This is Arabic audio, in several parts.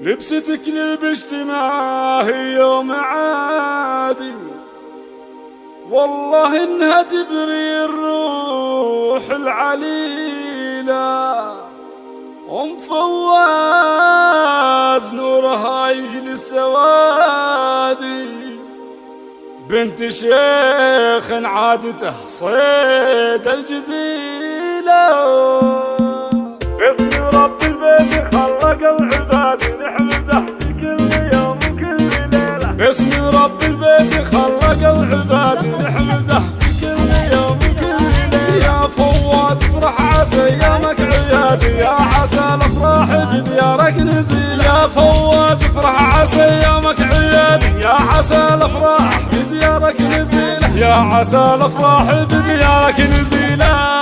لبستك للبشت ما هي يوم عادي والله انها تبري الروح العليلة. ام فواز نورها يجلي السوادي بنت شيخ عادته صيد الجزيلة. باسم رب البيت خلق العباد نحمده في كل يوم وكل ليلة يا فواز افرح عسى ايامك عيادي يا عسى الافراح بديارك نزيل يا فواز افرح عسى ايامك عيادي يا عسى الافراح بديارك نزيل يا عسى الافراح بديارك نزيله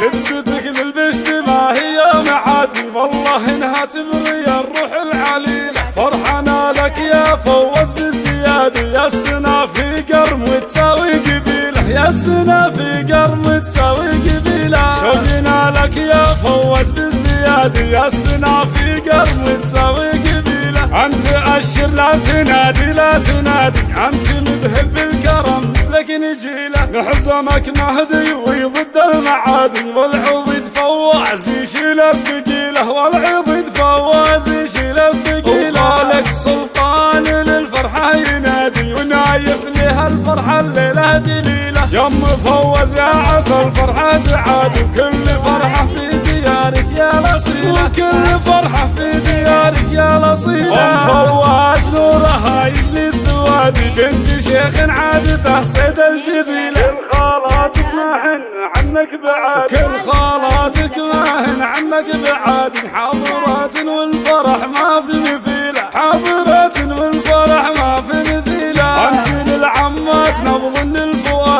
لبستك للبشت ما هي معادي والله انها تبري الروح العليلة فرحنا لك يا فوز بازديادي يا السنا في قرم وتساوي قبيلة يا السنا في قرم وتساوي قبيلة. شوقنا لك يا فوز بازديادي يا السنا في قرم وتساوي قبيلة. أنت أشر لا تنادي لا تنادي أنت مذهب بالكرم لك نجيلة. نحزمك مهدي ويضد المعادي والعضد فواز يشيل الثقيلة والعضد فواز يشيل الثقيلة. الليلة دليلة. يم فوز يا عسى الفرحه تعادي وكل فرحة في ديارك يا الاصيله وكل فرحة في ديارك يا الاصيله ام فواز نورها يجلي السوادي بنت شيخ عادته صيد الجزيلة. كل خالاتك ما هن عنك بعاد. كل خالاتك ما هن عنك بعاد. حاضرات والفرح ما في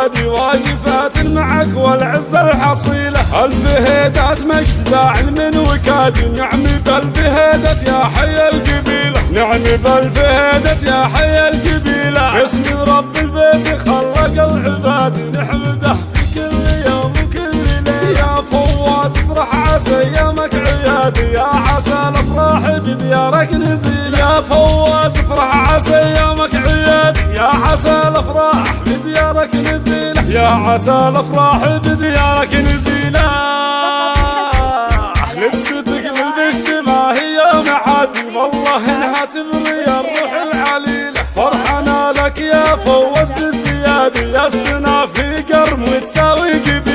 للفؤاد واقفات معك والعزة الحصيلة. الف هيدات مجد زاعل من وكادي نعم بألف هيدت يا حي القبيلة. نعم بألف هيدت يا حي القبيلة. باسم رب البيت خلق العباد نحمده. عيادي يا عسى الافراح بديارك نزيل. يا فواز افرح عسى ايامك عيادي يا عسى الافراح بديارك نزيل. يا عسى الافراح بديارك نزيله لبستك للبشت ما هي معادي والله انها تبري الروح العليلة فرحنا لك يا فوز بازديادي يا السنا في قرم وتساوي قبيلة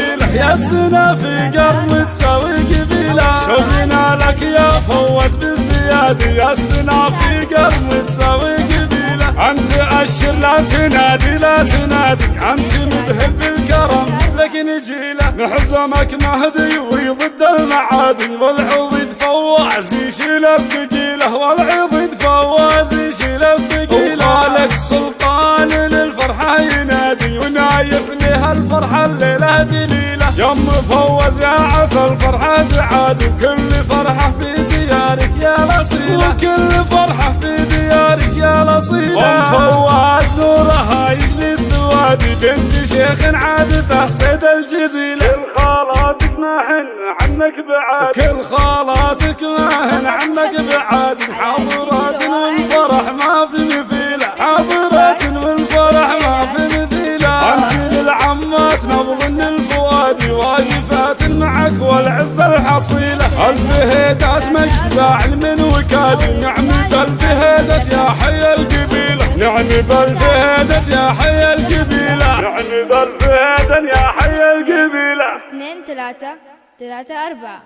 السنا في قرم وتساوي قبيلة شوقنا لك يا فوز بازديادي يا السنا في قرم وتساوي قبيلة انت اشر لا تنادي لا تنادي انت مذهب بالكرم لك نجيله نحزمك مهدي ويضد المعادي والعضد فواز يشيل الثقيله والعضد فواز يشيل الثقيله وخالك سلطان للفرحه ينادي ونايف لها الفرحه الليلة دليله يم فوز يا عسى الفرحه تعادي وكل فرحة في ديارك يا الاصيله وكل فرحة في ديارك يا الاصيله ام فواز نورها يجلي السوادي بنت شيخ عادته صيد الجزيلة. كل خالاتك ما هن عنك بعاد. كل خالاتك ما هن عنك بعاد. حاضرات والفرح ما في مثيلة. حاضرات الحصيلة ألف هيدات مجد من وكادي نعم بألف هيدت يا حي القبيلة. نعم بألف هيدت يا حي القبيلة. نعم بالفهد يا حي القبيلة. اثنين ثلاثة ثلاثة أربعة.